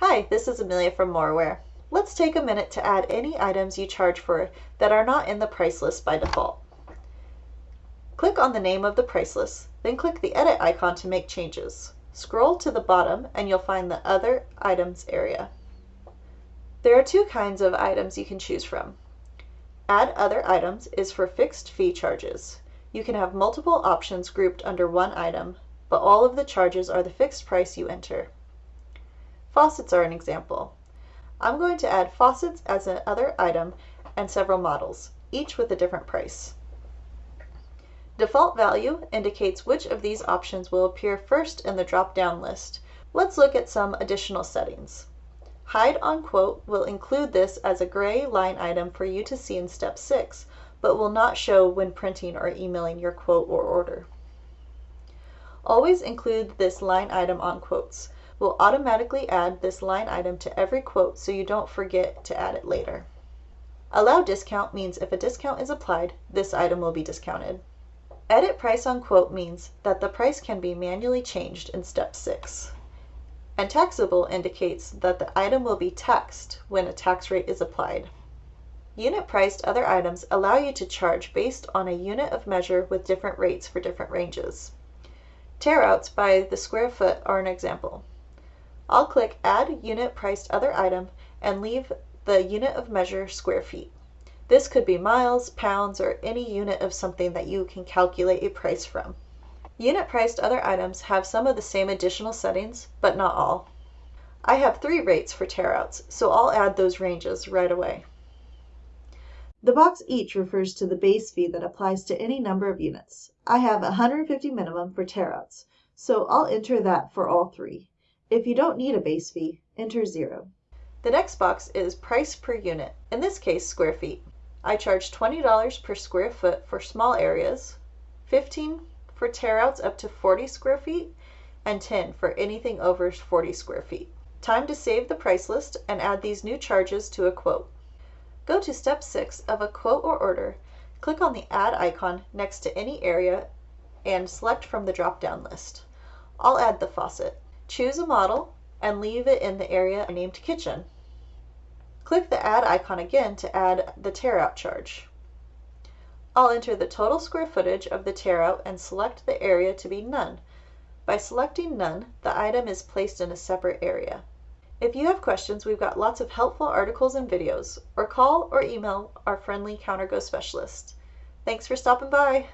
Hi, this is Amelia from Moraware. Let's take a minute to add any items you charge for that are not in the price list by default. Click on the name of the price list, then click the edit icon to make changes. Scroll to the bottom and you'll find the other items area. There are two kinds of items you can choose from. Add other items is for fixed fee charges. You can have multiple options grouped under one item, but all of the charges are the fixed price you enter. Faucets are an example. I'm going to add faucets as another item and several models, each with a different price. Default value indicates which of these options will appear first in the drop-down list. Let's look at some additional settings. Hide on quote will include this as a gray line item for you to see in step 6, but will not show when printing or emailing your quote or order. Always include this line item on quotes will automatically add this line item to every quote so you don't forget to add it later. Allow discount means if a discount is applied, this item will be discounted. Edit price on quote means that the price can be manually changed in step 6. And taxable indicates that the item will be taxed when a tax rate is applied. Unit priced other items allow you to charge based on a unit of measure with different rates for different ranges. Tearouts by the square foot are an example. I'll click Add Unit Priced Other Item and leave the unit of measure square feet. This could be miles, pounds, or any unit of something that you can calculate a price from. Unit priced other items have some of the same additional settings, but not all. I have three rates for tearouts, so I'll add those ranges right away. The box each refers to the base fee that applies to any number of units. I have 150 minimum for tearouts, so I'll enter that for all three. If you don't need a base fee, enter zero. The next box is price per unit, in this case square feet. I charge $20 per square foot for small areas, 15 for tearouts up to 40 square feet, and 10 for anything over 40 square feet. Time to save the price list and add these new charges to a quote. Go to step 6 of a quote or order, click on the add icon next to any area and select from the drop-down list. I'll add the faucet. Choose a model and leave it in the area named Kitchen. Click the Add icon again to add the tear-out charge. I'll enter the total square footage of the tear-out and select the area to be None. By selecting None, the item is placed in a separate area. If you have questions, we've got lots of helpful articles and videos, or call or email our friendly CounterGo specialist. Thanks for stopping by!